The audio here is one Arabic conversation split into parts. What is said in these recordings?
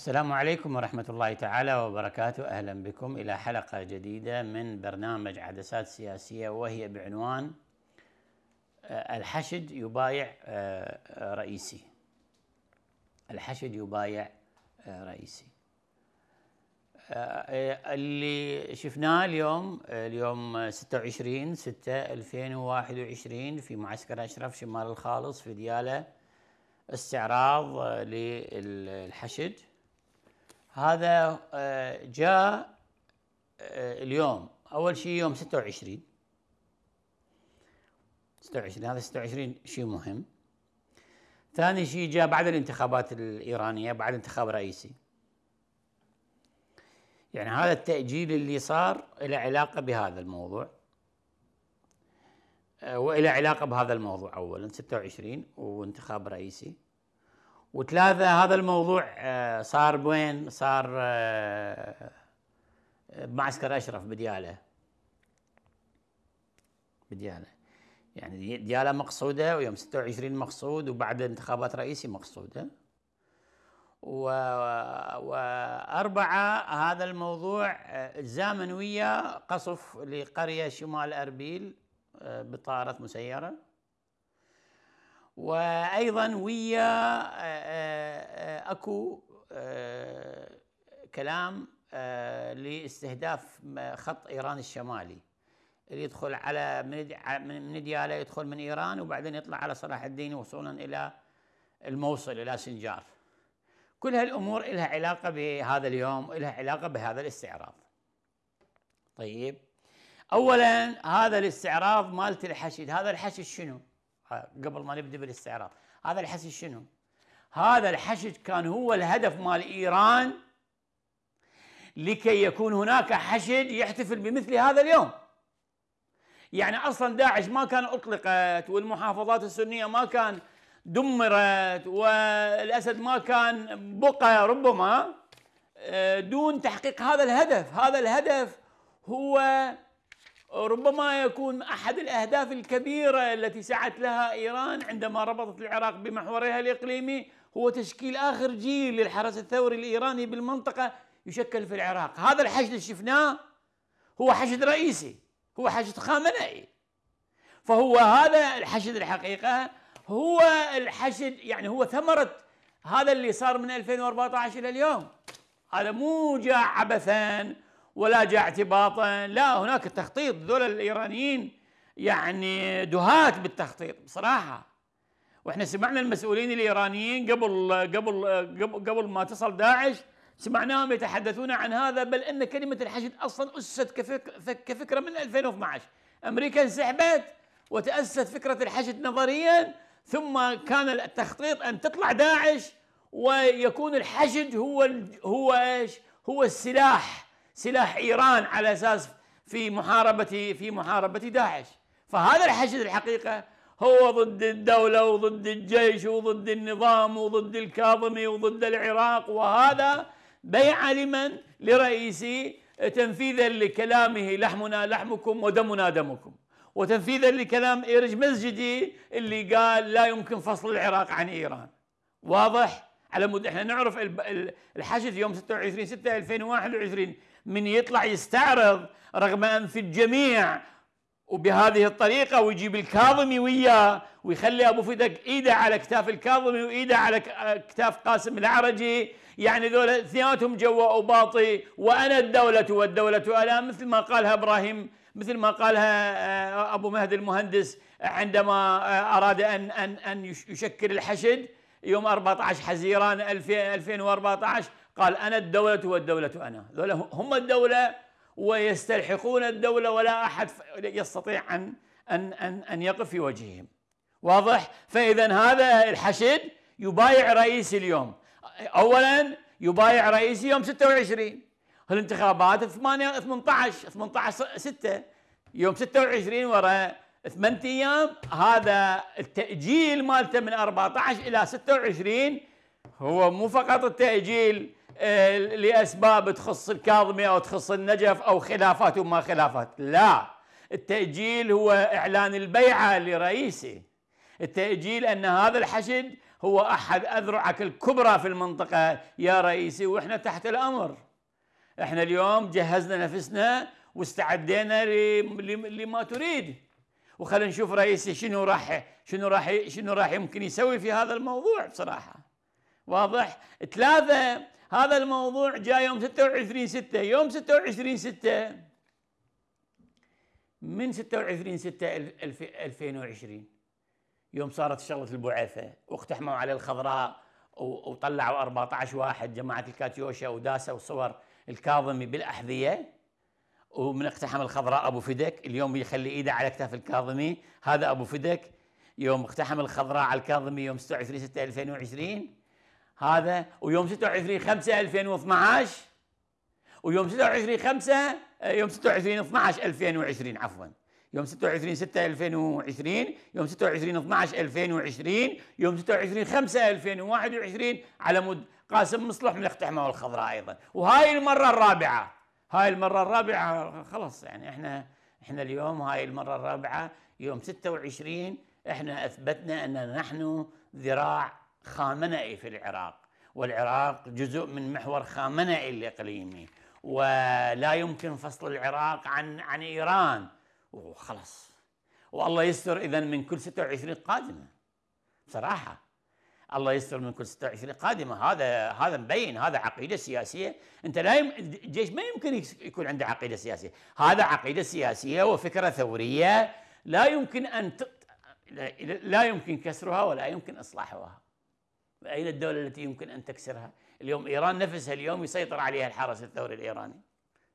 السلام عليكم ورحمة الله تعالى وبركاته. أهلا بكم إلى حلقة جديدة من برنامج عدسات سياسية وهي بعنوان آه، الحشد يبايع آه، رئيسي. الحشد يبايع آه، رئيسي. اللي شفناه اليوم اليوم 26 6 2021 في معسكر أشرف شمال الخالص في ديالة استعراض للحشد. هذا آه، جاء آه، اليوم أول شيء يوم 26 26 هذا 26 شيء مهم. ثاني شيء جاء بعد الانتخابات الإيرانية بعد انتخاب رئيسي. يعني هذا التأجيل اللي صار له علاقة بهذا الموضوع. آه، وإلى علاقة بهذا الموضوع اولا 26 وانتخاب رئيسي. وثلاثة هذا الموضوع آه، صار بوين صار آه، بمعسكر أشرف بديالة. بديالة. يعني ديالة مقصودة ويوم 26 مقصود وبعد انتخابات رئيسي مقصودة. و... وأربعة هذا الموضوع آه، زامن ويا قصف لقرية شمال أربيل بطائرة مسيرة. وأيضا ويا آه، آه، آه، اكو كلام لاستهداف خط إيران الشمالي. اللي يدخل على من دياله يدخل من إيران وبعدين يطلع على صلاح الدين وصولا إلى الموصل إلى سنجار كل هالأمور لها علاقة بهذا اليوم لها علاقة بهذا الاستعراض. طيب. اولا هذا الاستعراض مالت الحشد. هذا الحشد شنو؟ قبل ما نبدأ بالاستعراض. هذا الحشد شنو؟ هذا الحشد كان هو الهدف مال إيران لكي يكون هناك حشد يحتفل بمثل هذا اليوم. يعني أصلا داعش ما كان أطلقت والمحافظات السنية ما كان دمرت والأسد ما كان بقى ربما آه، دون تحقيق هذا الهدف. هذا الهدف هو ربما يكون أحد الأهداف الكبيرة التي سعت لها إيران عندما ربطت العراق بمحورها الإقليمي هو تشكيل آخر جيل للحرس الثوري الإيراني بالمنطقة يشكل في العراق، هذا الحشد اللي شفناه هو حشد رئيسي، هو حشد خامنئي. فهو هذا الحشد الحقيقة هو الحشد يعني هو ثمرة هذا اللي صار من 2014 إلى اليوم. هذا مو جاء عبثا ولا جاء اعتباطا. لا هناك تخطيط. ذول الإيرانيين يعني دهات بالتخطيط بصراحة. وإحنا سمعنا المسؤولين الإيرانيين قبل قبل قبل, قبل ما تصل داعش سمعناهم يتحدثون عن هذا بل إن كلمة الحشد أصلا أسست كفك كفكرة من 2012 أمريكا انسحبت وتأسست فكرة الحشد نظريا ثم كان التخطيط أن تطلع داعش ويكون الحشد هو هو إيش؟ هو السلاح سلاح إيران على أساس في محاربه في محاربة داعش. فهذا الحشد الحقيقة هو ضد الدولة وضد الجيش وضد النظام وضد الكاظمي وضد العراق. وهذا بيع لمن؟ لرئيسي تنفيذا لكلامه لحمنا لحمكم ودمنا دمكم. وتنفيذا لكلام إيرج مسجدي اللي قال لا يمكن فصل العراق عن إيران. واضح؟ على مود إحنا نعرف الحشد يوم 26 6 2021 من يطلع يستعرض رغم أن في الجميع وبهذه الطريقة ويجيب الكاظمي وياه ويخلي أبو فدك إيده على كتاف الكاظمي وإيده على كتاف قاسم العرجي. يعني ذول اثنيناتهم جوا وباطي وأنا الدولة والدولة أنا مثل ما قالها إبراهيم مثل ما قالها آه، أبو مهدي المهندس عندما آه، أراد ان ان أن يشكل الحشد. يوم 14 حزيران 2014 قال أنا الدولة والدولة أنا. ذولا هم الدولة ويستلحقون الدولة ولا أحد يستطيع أن أن أن أن يقف في وجههم. واضح؟ فإذا هذا الحشد يبايع رئيس اليوم. أولا يبايع رئيس يوم 26 الانتخابات 8 18 18 6 يوم 26 وراء ثمان أيام هذا التأجيل مالته من 14 إلى 26 هو مو فقط التأجيل آه، لأسباب تخص الكاظمي أو تخص النجف أو خلافات وما خلافات لا. التأجيل هو إعلان البيعة لرئيسه. التأجيل أن هذا الحشد هو أحد أذرعك الكبرى في المنطقة يا رئيسي وإحنا تحت الأمر. إحنا اليوم جهزنا نفسنا واستعدينا لما تريد. وخلينا نشوف رئيسي شنو راح شنو راح شنو راح يمكن يسوي في هذا الموضوع بصراحة. واضح؟ ثلاثة هذا الموضوع جاء يوم 26 6 يوم 26 6 من 26 6 2020 يوم صارت شغلة البعثة. واقتحموا على الخضراء وطلعوا 14 واحد جماعة الكاتيوشا وداسوا صور الكاظمي بالأحذية. ومن اقتحم الخضراء أبو فدك اليوم يخلي إيده على كتاف الكاظمي. هذا أبو فدك يوم اقتحم الخضراء على الكاظمي يوم 26 6 2020 هذا ويوم 26 5 2012 ويوم 26 5 يوم 26 12 2020 عفوا. يوم 26 6 2020 يوم 26 12 2020 يوم 26 5 2021 على مود قاسم مصلح من الاقتحام الخضراء أيضا. وهاي المرة الرابعة. هاي المرة الرابعة خلاص يعني إحنا إحنا اليوم هاي المرة الرابعة يوم 26 إحنا أثبتنا أن نحن ذراع خامنئي في العراق والعراق جزء من محور خامنئي الإقليمي ولا يمكن فصل العراق عن عن إيران. وخلاص والله يستر اذا من كل 26 قادمة. بصراحة. الله يستر من كل 26 قادمة هذا هذا مبين هذا عقيدة سياسية. أنت لا يم... الجيش ما يمكن يكون عنده عقيدة سياسية. هذا عقيدة سياسية وفكرة ثورية لا يمكن أن ت... لا يمكن كسرها ولا يمكن إصلاحها. أين الدولة التي يمكن أن تكسرها؟ اليوم إيران نفسها اليوم يسيطر عليها الحرس الثوري الإيراني.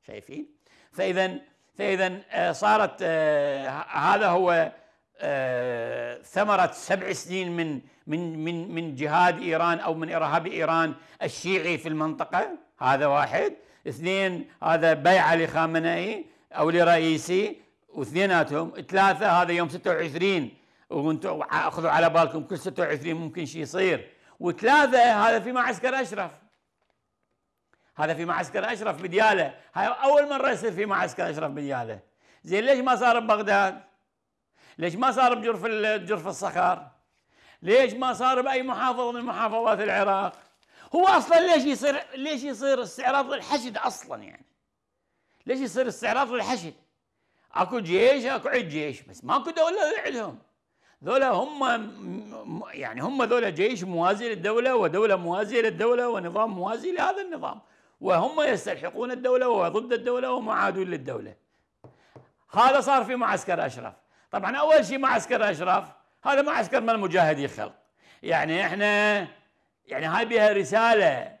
شايفين؟ فاذا فاذا آه، صارت آه، هذا هو آه، ثمرة سبع سنين من من من من جهاد إيران أو من إرهاب إيران الشيعي في المنطقة. هذا واحد. اثنين هذا بيعه لخامنئي أو لرئيسي. واثنيناتهم ثلاثة هذا يوم 26 وأنتم أخذوا على بالكم كل 26 ممكن شيء يصير. وثلاثة هذا في معسكر أشرف. هذا في معسكر أشرف بديالة. هاي أول مرة يصير في معسكر أشرف بديالة. زين ليش ما صار ببغداد؟ ليش ما صار بجرف جرف الصخر؟ ليش ما صار بأي محافظة من محافظات العراق؟ هو أصلا ليش يصير ليش يصير استعراض للحشد أصلا يعني؟ ليش يصير استعراض للحشد؟ أكو جيش أكو عد جيش بس ماكو دولة عندهم. ذولا هم يعني هم ذولا جيش موازي للدولة ودولة موازية للدولة ونظام موازي لهذا النظام. وهم يستلحقون الدولة وضد الدولة ومعادون للدولة. هذا صار في معسكر أشرف. طبعا أول شيء معسكر أشرف هذا معسكر من مجاهدي خلق يعني إحنا يعني هاي بها رسالة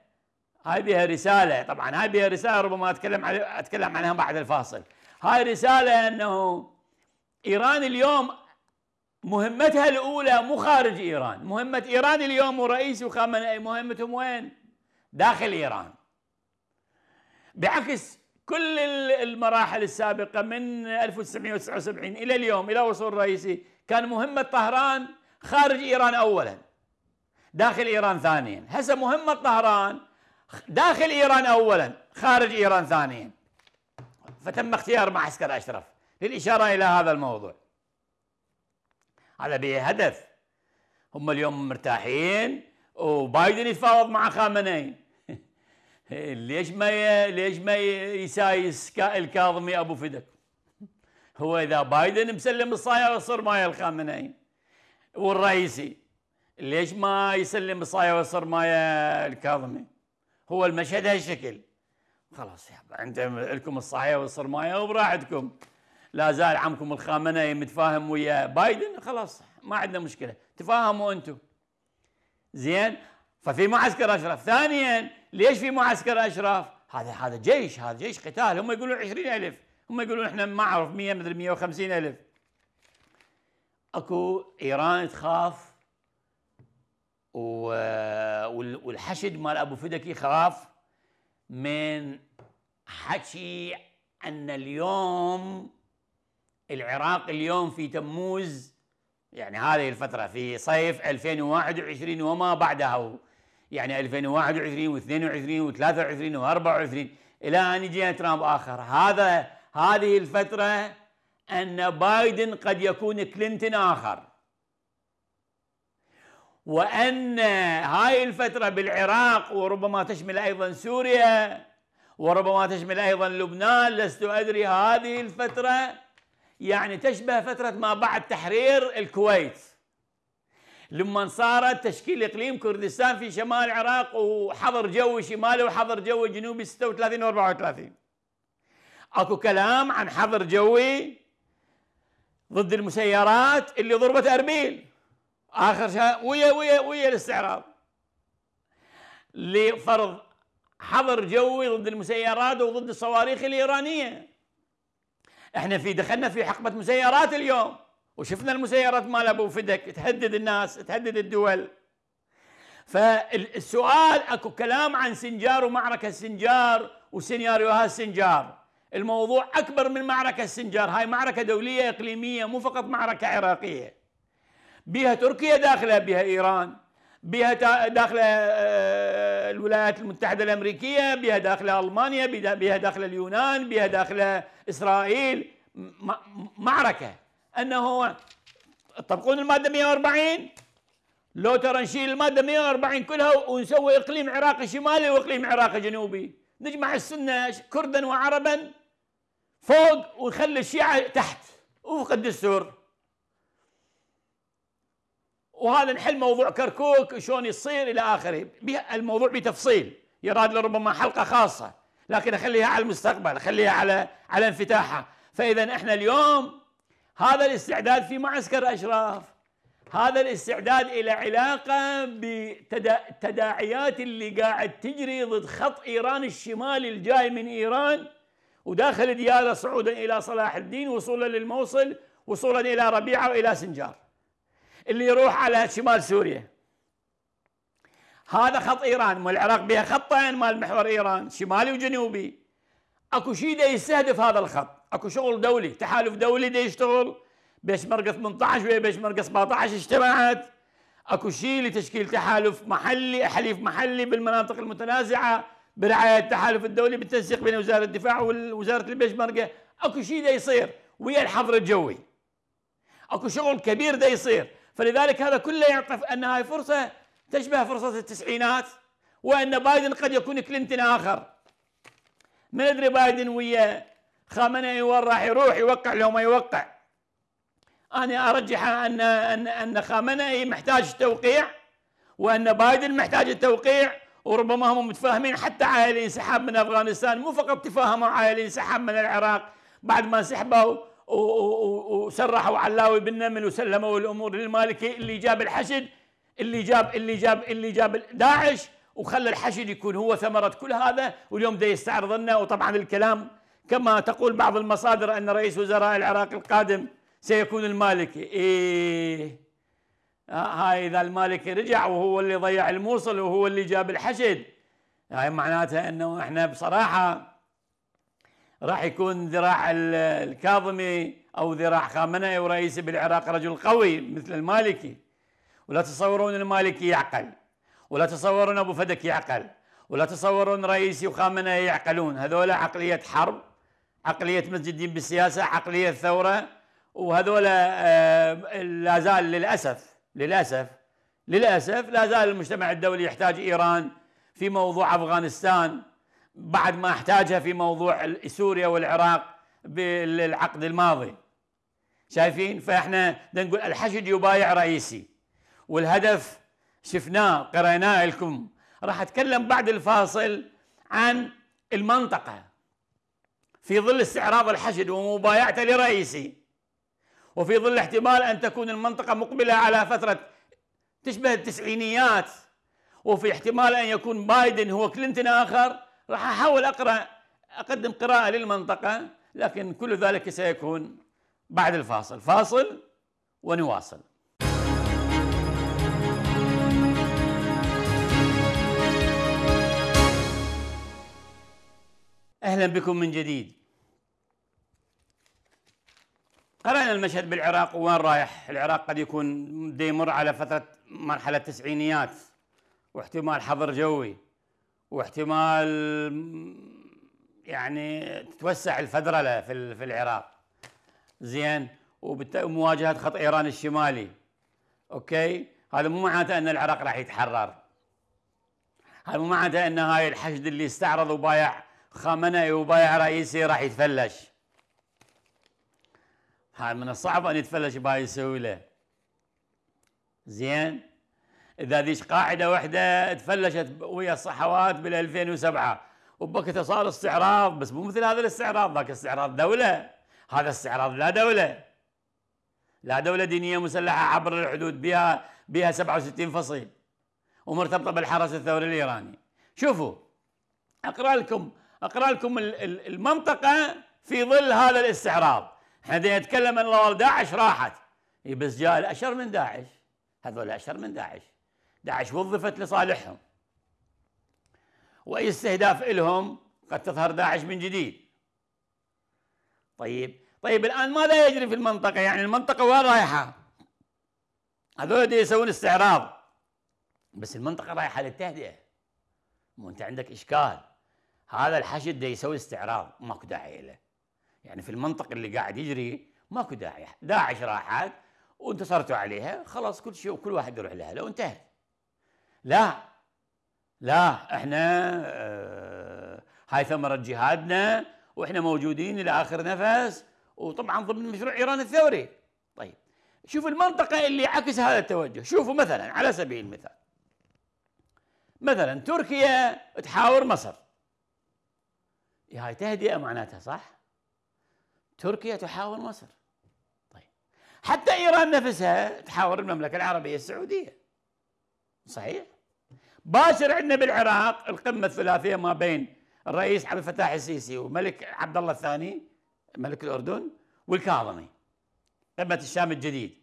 هاي بها رسالة طبعا هاي بها رسالة ربما أتكلم علي أتكلم عنها بعد الفاصل. هاي رسالة إنه إيران اليوم مهمتها الأولى مو خارج إيران مهمة إيران اليوم ورئيس وخامنئي مهمتهم وين؟ داخل إيران. بعكس كل المراحل السابقة من 1979 إلى اليوم إلى وصول الرئيسي كان مهمة طهران خارج إيران أولا داخل إيران ثانيا. هسه مهمة طهران داخل إيران أولا خارج إيران ثانيا. فتم اختيار معسكر أشرف للإشارة إلى هذا الموضوع. هذا به هدف هم اليوم مرتاحين وبايدن يتفاوض مع خامنئي. ليش ما ليش ما يسايس الكاظمي أبو فدك؟ هو إذا بايدن مسلم الصايا ويصير مايا الخامنئي والرئيسي ليش ما يسلم الصايا ويصير مايا الكاظمي؟ هو المشهد هالشكل. خلاص يا أنتم لكم الصايا ويصير مايا وبراحتكم. لا زال عمكم الخامنئي متفاهم ويا بايدن؟ خلاص ما عندنا مشكلة. تفاهموا أنتم. زين ففي معسكر أشرف. ثانيا ليش في معسكر أشرف؟ هذا هذا جيش هذا جيش قتال. هم يقولون عشرين ألف. هم يقولون إحنا ما اعرف 100 مدري 150 ألف. أكو إيران تخاف والحشد مال أبو فدك يخاف من حكي أن اليوم العراق اليوم في تموز يعني هذه الفترة في صيف 2021 وما بعدها يعني 2021 و22 و23 و24 إلى أن يجينا ترامب آخر. هذا هذه الفترة أن بايدن قد يكون كلينتون آخر. وأن هاي الفترة بالعراق وربما تشمل أيضا سوريا وربما تشمل أيضا لبنان لست أدري. هذه الفترة يعني تشبه فترة ما بعد تحرير الكويت. لما صارت تشكيل اقليم كردستان في شمال العراق وحظر جوي شمالي وحظر جوي جنوبي 36 و 34 أكو كلام عن حظر جوي ضد المسيرات اللي ضربت اربيل آخر شيء ويا ويا ويا الاستعراض. لفرض حظر جوي ضد المسيرات وضد الصواريخ الإيرانية. إحنا في دخلنا في حقبة مسيرات اليوم. وشفنا المسيرات مال أبو فدك تهدد الناس تهدد الدول. فالسؤال أكو كلام عن سنجار ومعركة سنجار وسيناريوهات سنجار. الموضوع أكبر من معركة سنجار. هاي معركة دولية إقليمية مو فقط معركة عراقية. بها تركيا داخلة بها إيران. بها داخلة آه، الولايات المتحدة الأمريكية. بها داخلة ألمانيا بها داخلة اليونان بها داخلة إسرائيل. معركة. أنه طبقون المادة 140 لو ترى نشيل المادة 140 كلها ونسوي إقليم عراقي شمالي وإقليم عراقي جنوبي. نجمع السنة كردا وعربا فوق ونخلي الشيعة تحت. وفق الدستور وهذا نحل موضوع كركوك شلون يصير إلى آخره. الموضوع بتفصيل. يراد لربما حلقة خاصة. لكن أخليها على المستقبل أخليها على على انفتاحها. فاذا إحنا اليوم هذا الاستعداد في معسكر أشراف. هذا الاستعداد إلى علاقة بالتداعيات اللي قاعد تجري ضد خط إيران الشمالي الجاي من إيران وداخل دياله صعودا إلى صلاح الدين وصولا للموصل وصولا إلى ربيعة وإلى سنجار. اللي يروح على شمال سوريا. هذا خط إيران والعراق بها خطين مال محور إيران شمالي وجنوبي. أكو شيء يستهدف هذا الخط. اكو شغل دولي تحالف دولي دا يشتغل؟ بيشمركه 18 ويا بيشمركه 17 اجتمعت اكو شيء لتشكيل تحالف محلي حليف محلي بالمناطق المتنازعة برعاية التحالف الدولي بالتنسيق بين وزارة الدفاع ووزاره البيشمركه اكو شيء دا يصير ويا الحظر الجوي. اكو شغل كبير دا يصير. فلذلك هذا كله يعطف أن هاي فرصة تشبه فرصة التسعينات وأن بايدن قد يكون كلينتون آخر. ما ندري بايدن ويا خامنئي وين راح يروح يوقع لو ما يوقع. أنا أرجح ان ان أن خامنئي محتاج توقيع وأن بايدن محتاج التوقيع وربما هم متفاهمين حتى على الانسحاب من أفغانستان. مو فقط تفاهموا على الانسحاب من العراق بعد ما انسحبوا وسرحوا علاوي بالنمل وسلموا الأمور للمالكي اللي جاب الحشد اللي جاب اللي جاب اللي جاب داعش وخلى الحشد يكون هو ثمرة كل هذا واليوم ده يستعرض لنا وطبعا الكلام كما تقول بعض المصادر أن رئيس وزراء العراق القادم سيكون المالكي. إيه. هاي إذا المالكي رجع وهو اللي ضيع الموصل وهو اللي جاب الحشد. هاي معناتها إنه إحنا بصراحة راح يكون ذراع الكاظمي أو ذراع خامنئي ورئيسي بالعراق رجل قوي مثل المالكي. ولا تصورون المالكي يعقل. ولا تصورون أبو فدك يعقل. ولا تصورون رئيسي وخامنئي يعقلون. هذول عقلية حرب. عقلية مسجد الدين بالسياسة عقلية ثوره وهذول آه، لا زال للأسف للأسف للأسف لا زال المجتمع الدولي يحتاج إيران في موضوع أفغانستان. بعد ما احتاجها في موضوع سوريا والعراق بالعقد الماضي. شايفين؟ فإحنا نقول الحشد يبايع رئيسي. والهدف شفناه قريناه لكم. راح أتكلم بعد الفاصل عن المنطقة. في ظل استعراض الحشد ومبايعته لرئيسي وفي ظل احتمال أن تكون المنطقة مقبلة على فترة تشبه التسعينيات وفي احتمال أن يكون بايدن هو كلينتون آخر راح أحاول أقرأ أقدم قراءة للمنطقة لكن كل ذلك سيكون بعد الفاصل. فاصل ونواصل. أهلا بكم من جديد. قرأنا المشهد بالعراق وين رايح؟ العراق قد يكون يمر على فترة مرحلة تسعينيات واحتمال حظر جوي واحتمال يعني تتوسع الفدرله في في العراق. زين؟ ومواجهة خط إيران الشمالي. أوكي؟ هذا مو معناته أن العراق راح يتحرر. هذا مو معناته أن هاي الحشد اللي استعرض وبايع خامنئي وبايع رئيسي راح يتفلش. هاي من الصعب أن يتفلش بهاي السهوله زين. إذا ذيش قاعدة واحدة تفلشت ويا الصحوات بال 2007 وبوقتها صار استعراض بس مو مثل هذا الاستعراض ذاك استعراض دولة. هذا استعراض لا دولة. لا دولة دينية مسلحة عبر الحدود بها بها 67 فصيل ومرتبطة بالحرس الثوري الإيراني. شوفوا أقرأ لكم أقرأ لكم المنطقة في ظل هذا الاستعراض. إحنا نتكلم أن داعش راحت. بس جاء الأشر من داعش. هذول أشر من داعش. داعش وظفت لصالحهم. وأي استهداف لهم قد تظهر داعش من جديد. طيب طيب الآن ماذا يجري في المنطقة؟ يعني المنطقة وين رايحة؟ هذول يسوون استعراض. بس المنطقة رايحة للتهدئة. مو أنت عندك إشكال. هذا الحشد يسوي استعراض. ماكو داعي له يعني في المنطقة اللي قاعد يجري ماكو داعي. داعش راحت وانتصرتوا عليها خلاص كل شيء وكل واحد يروح لها لو انتهت لا لا إحنا آه هاي ثمرة جهادنا وإحنا موجودين إلى آخر نفس وطبعا ضمن مشروع إيران الثوري. طيب شوف المنطقة اللي عكس هذا التوجه. شوفوا مثلا على سبيل المثال مثلا تركيا تحاور مصر. هاي تهدئة معناتها صح؟ تركيا تحاور مصر. طيب. حتى إيران نفسها تحاور المملكة العربية السعودية. صحيح. باشر عندنا بالعراق القمة الثلاثية ما بين الرئيس عبد الفتاح السيسي وملك عبد الله الثاني ملك الأردن والكاظمي قمة الشام الجديد.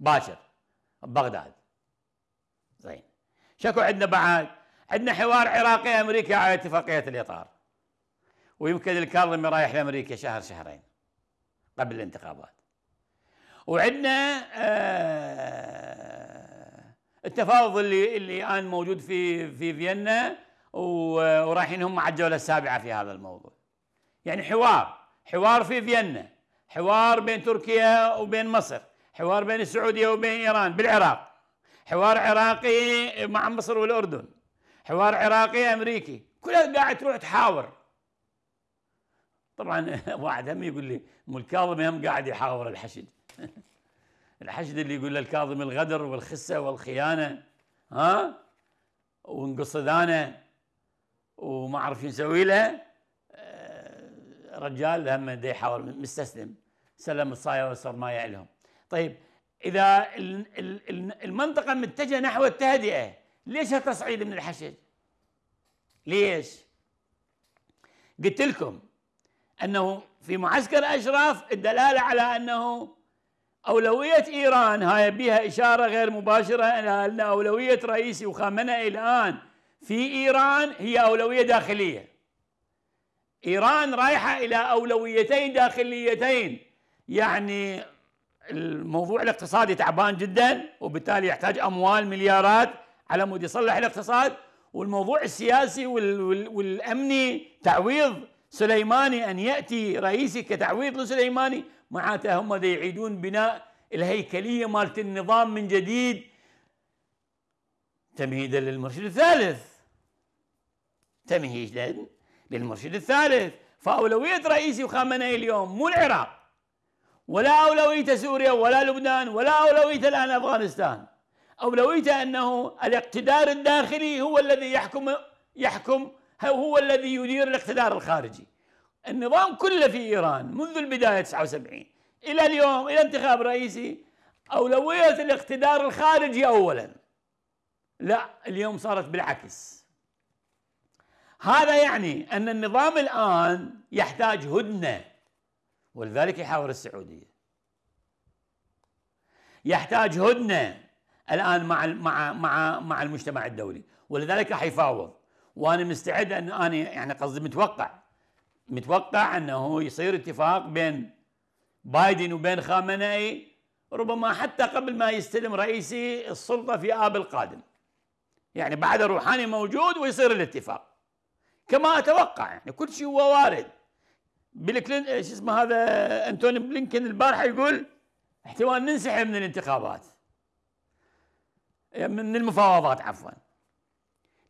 باشر. ببغداد زين. شكو عندنا بعد؟ عندنا حوار عراقي أمريكي على اتفاقية الإطار. ويمكن الكاظمي رايح لأمريكا شهر شهرين قبل الانتخابات. وعندنا آه التفاوض اللي اللي الآن موجود في في فيينا ورايحين هم على الجولة السابعة في هذا الموضوع. يعني حوار حوار في فيينا حوار بين تركيا وبين مصر حوار بين السعودية وبين إيران بالعراق حوار عراقي مع مصر والأردن حوار عراقي أمريكي كلها قاعد تروح تحاور. طبعا واحد هم يقول لي مو الكاظمي هم قاعد يحاور الحشد. الحشد اللي يقول للكاظمي الغدر والخسة والخيانة ها؟ وانقصدانة وما أعرف شو له. رجال هم دا مستسلم. سلم الصايا وصار ما يعلهم. طيب إذا المنطقة متجهة نحو التهدئة ليش هالتصعيد من الحشد؟ ليش؟ قلت لكم أنه في معسكر أشراف الدلالة على أنه أولوية إيران هاي بها إشارة غير مباشرة أن أولوية رئيسي وخامنئي الآن في إيران هي أولوية داخلية. إيران رايحة إلى أولويتين داخليتين يعني الموضوع الاقتصادي تعبان جدا وبالتالي يحتاج أموال مليارات على مود يصلح الاقتصاد والموضوع السياسي والأمني تعويض سليماني أن يأتي رئيسي كتعويض لسليماني؟ معناته هم يعيدون بناء الهيكلية مالت النظام من جديد. تمهيدا للمرشد الثالث. تمهيدا للمرشد الثالث. فأولوية رئيسي وخامنئي اليوم مو العراق ولا أولوية سوريا ولا لبنان ولا أولوية الآن أفغانستان. أولويته أنه الاقتدار الداخلي هو الذي يحكم يحكم هو الذي يدير الاقتدار الخارجي. النظام كله في إيران منذ البداية 79 إلى اليوم إلى انتخاب رئيسي أولوية الاقتدار الخارجي أولا. لا اليوم صارت بالعكس. هذا يعني أن النظام الآن يحتاج هدنة ولذلك يحاور السعودية. يحتاج هدنة الآن مع مع مع مع المجتمع الدولي ولذلك راح يفاوض. وأنا مستعد أن أنا يعني قصدي متوقع متوقع أنه يصير اتفاق بين بايدن وبين خامنئي ربما حتى قبل ما يستلم رئيسي السلطة في آب القادم. يعني بعد روحاني موجود ويصير الاتفاق. كما أتوقع يعني كل شيء هو وارد. بيل كلين إيش اسمه هذا؟ أنتوني بلينكن البارحة يقول احتمال ننسحب من الانتخابات. من المفاوضات عفوا.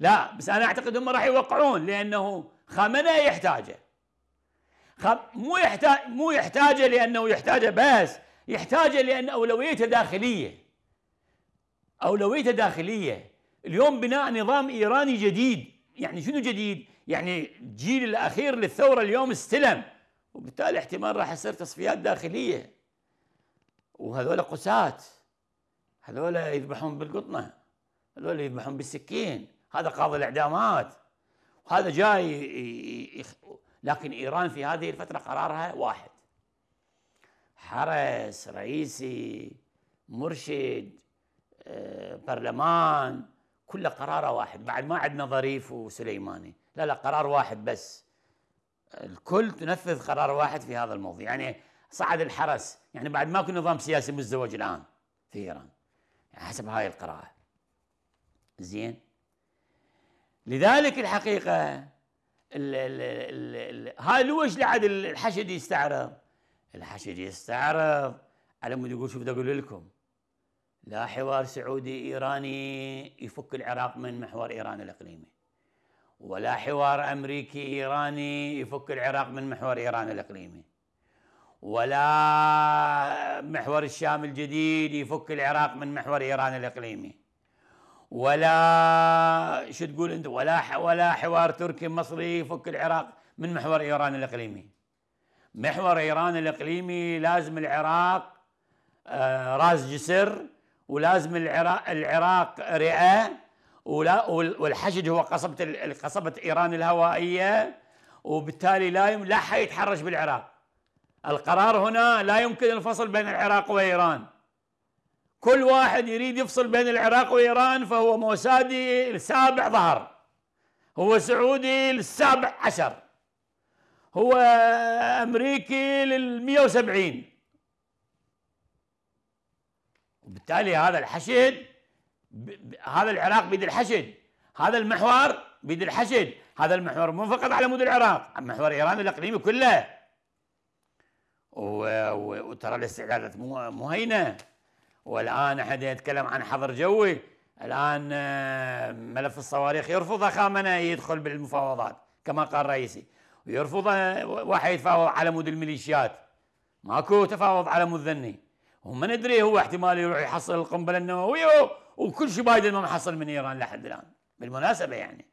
لا بس أنا أعتقد هم راح يوقعون لأنه خامنئي يحتاجه. مو يحتاج مو يحتاجه لأنه يحتاجه بس يحتاجه لأن أولويته داخلية. أولويته داخلية. اليوم بناء نظام إيراني جديد. يعني شنو جديد؟ يعني الجيل الأخير للثورة اليوم استلم وبالتالي احتمال راح يصير تصفيات داخلية. وهذول قساة. هذول يذبحون بالقطنة. هذول يذبحون بالسكين. هذا قاضي الإعدامات. وهذا جاي لكن إيران في هذه الفترة قرارها واحد. حرس رئيسي مرشد آه، برلمان كله قراره واحد. بعد ما عندنا ظريف وسليماني. لا لا قرار واحد بس. الكل تنفذ قرار واحد في هذا الموضوع. يعني صعد الحرس. يعني بعد ماكو نظام سياسي مزدوج الآن في إيران. يعني حسب هاي القراءة. زين؟ لذلك الحقيقة هاي لوش لعد الحشد يستعرض؟ الحشد يستعرض. على مود يقول شوف أقول لكم. لا حوار سعودي إيراني يفك العراق من محور إيران الإقليمي. ولا حوار أمريكي إيراني يفك العراق من محور إيران الإقليمي. ولا محور الشام الجديد يفك العراق من محور إيران الإقليمي. ولا شو تقول أنت؟ ولا ولا حوار تركي مصري يفك العراق. من محور إيران الإقليمي؟ محور إيران الإقليمي لازم العراق آه، راس جسر ولازم العراق العراق رئة ولا والحشد هو قصبة قصبة إيران الهوائية وبالتالي لا لا حيتحرش بالعراق. القرار هنا لا يمكن الفصل بين العراق وإيران. كل واحد يريد يفصل بين العراق وإيران فهو موسادي السابع ظهر. هو سعودي للسابع عشر. هو أمريكي لل 170 وبالتالي هذا الحشد هذا العراق بيد الحشد. هذا المحور بيد الحشد. هذا المحور مو فقط على مود العراق محور إيران الإقليمي كله. وترى الاستعدادات مو مو هينه والآن أحد يتكلم عن حظر جوي. الآن آه، ملف الصواريخ يرفض خامنئي يدخل بالمفاوضات كما قال الرئيسي ويرفض واحد يتفاوض على مود الميليشيات. ماكو تفاوض على مود ذني. وما ندري هو احتمال يروح يحصل القنبلة النووية وكل شيء بايدن ما محصل من إيران لحد الآن. بالمناسبة يعني.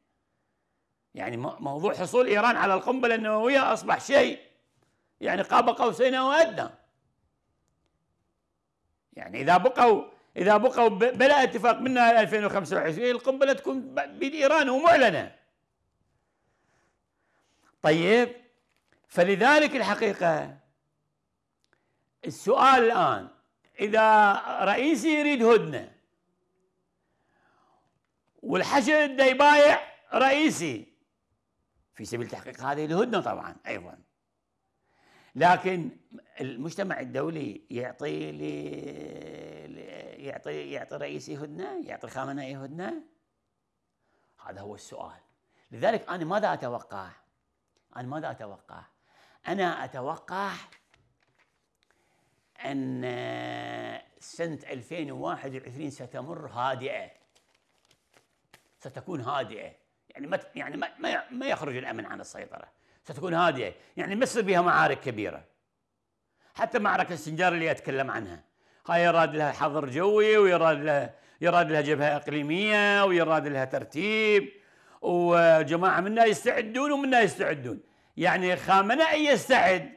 يعني موضوع حصول إيران على القنبلة النووية أصبح شيء يعني قاب قوسين أو ادنى يعني إذا بقوا إذا بقوا بلا اتفاق منها 2025 القنبله تكون بيد ايران ومعلنة. طيب فلذلك الحقيقة السؤال الآن إذا رئيسي يريد هدنة والحشد يبايع رئيسي في سبيل تحقيق هذه الهدنة طبعا أيضا. لكن المجتمع الدولي يعطي لي يعطي يعطي رئيسي هدنه يعطي خامنئي هدنه هذا هو السؤال. لذلك أنا ماذا أتوقع أنا ماذا أتوقع. أنا أتوقع أن سنة 2021 ستمر هادئة. ستكون هادئة. يعني ما يعني ما ما يخرج الأمن عن السيطرة. ستكون هادئه يعني ما يصير بها معارك كبيرة. حتى معركة السنجار اللي أتكلم عنها. هاي يراد لها حظر جوي ويراد لها يراد لها جبهة إقليمية ويراد لها ترتيب. وجماعة منا يستعدون ومنا يستعدون. يعني خامنئي يستعد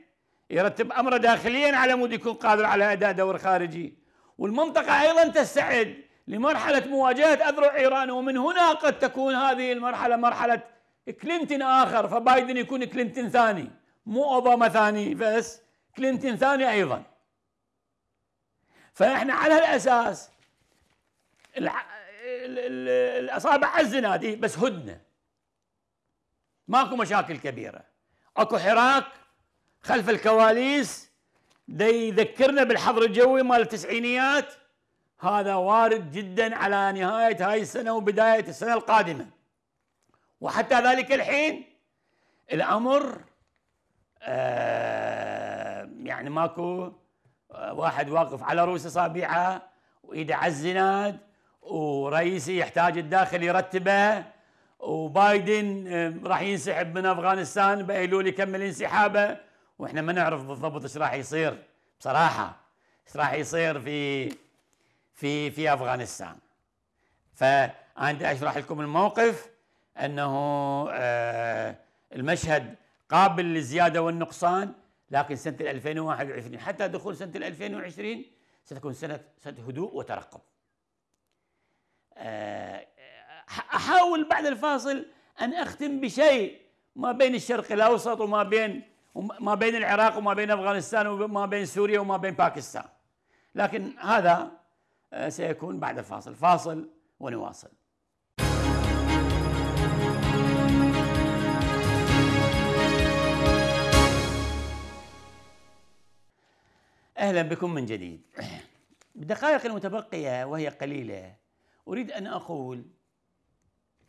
يرتب أمره داخليا على مود يكون قادر على أداء دور خارجي. والمنطقة أيضا تستعد لمرحلة مواجهة أذرع إيران. ومن هنا قد تكون هذه المرحلة مرحلة كلينتون آخر فبايدن يكون كلينتون ثاني. مو أوباما ثاني بس كلينتون ثاني أيضا. فإحنا على هالاساس الأصابع على الزنادي بس هدنة. ماكو مشاكل كبيرة. أكو حراك خلف الكواليس دا يذكرنا بالحظر الجوي مال التسعينيات. هذا وارد جدا على نهاية هاي السنة وبداية السنة القادمة. وحتى ذلك الحين الأمر آه يعني ماكو آه واحد واقف على رؤوس أصابعه وإيده على الزناد ورئيسي يحتاج الداخل يرتبه وبايدن راح ينسحب من أفغانستان بايلول يكمل انسحابه. وإحنا ما نعرف بالضبط إيش راح يصير بصراحة إيش راح يصير في في في أفغانستان. فأنا أشرح لكم الموقف. أنه آه المشهد قابل للزيادة والنقصان لكن سنة 2021 حتى دخول سنة 2020 ستكون سنة سنة هدوء وترقب. آه أحاول بعد الفاصل أن أختم بشيء ما بين الشرق الأوسط وما بين ما بين العراق وما بين أفغانستان وما بين سوريا وما بين باكستان. لكن هذا آه، سيكون بعد الفاصل، فاصل ونواصل. أهلا بكم من جديد. بالدقائق المتبقية وهي قليلة. أريد أن أقول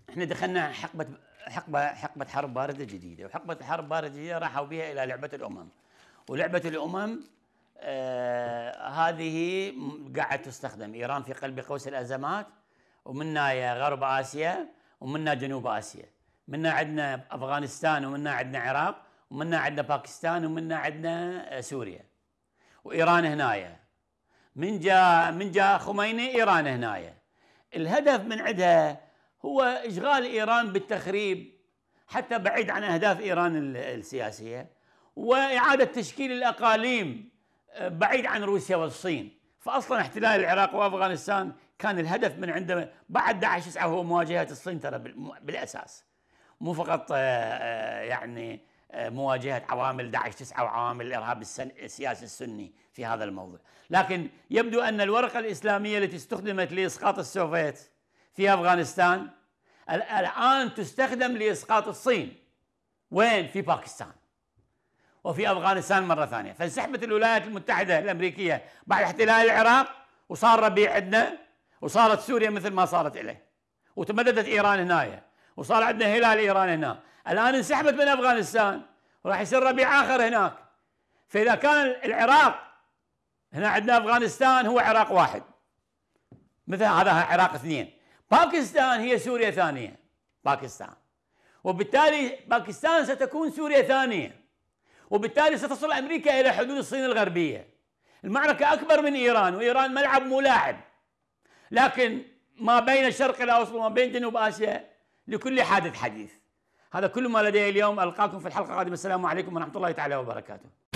إحنا دخلنا حقبة حقبة حقبة حرب باردة جديدة وحقبة الحرب باردة جديدة راحوا بها إلى لعبة الأمم. ولعبة الأمم آه هذه قاعد تستخدم. إيران في قلب قوس الأزمات ومنا غرب آسيا ومنا جنوب آسيا. منا عندنا أفغانستان ومنا عندنا العراق ومنا عندنا باكستان ومنا عندنا آه، سوريا. وإيران هنايا من جاء من جاء خميني إيران هنايا الهدف من عندها هو إشغال إيران بالتخريب حتى بعيد عن أهداف إيران السياسية وإعادة تشكيل الأقاليم آه، بعيد عن روسيا والصين. فاصلا احتلال العراق وأفغانستان كان الهدف من عنده. بعد داعش 9 هو مواجهة الصين ترى بالأساس. مو فقط آه، آه، يعني مواجهة عوامل داعش 9 وعوامل الارهاب السياسي السني في هذا الموضوع، لكن يبدو أن الورقة الإسلامية التي استخدمت لإسقاط السوفيت في أفغانستان الآن تستخدم لإسقاط الصين. وين؟ في باكستان. وفي أفغانستان مرة ثانية. فانسحبت الولايات المتحدة الأمريكية بعد احتلال العراق وصار ربيع عندنا وصارت سوريا مثل ما صارت إليه. وتمددت إيران هنايا وصار عندنا هلال إيران هنا. الآن انسحبت من أفغانستان وراح يصير ربيع آخر هناك. فإذا كان العراق هنا عندنا أفغانستان هو عراق واحد. مثل هذا عراق اثنين. باكستان هي سوريا ثانية باكستان. وبالتالي باكستان ستكون سوريا ثانية. وبالتالي ستصل أمريكا إلى حدود الصين الغربية. المعركة أكبر من إيران وإيران ملعب ملاعب. لكن ما بين الشرق الأوسط وما بين جنوب آسيا لكل حادث حديث. هذا كل ما لدي اليوم ألقاكم في الحلقة القادمة. السلام عليكم ورحمة الله تعالى وبركاته.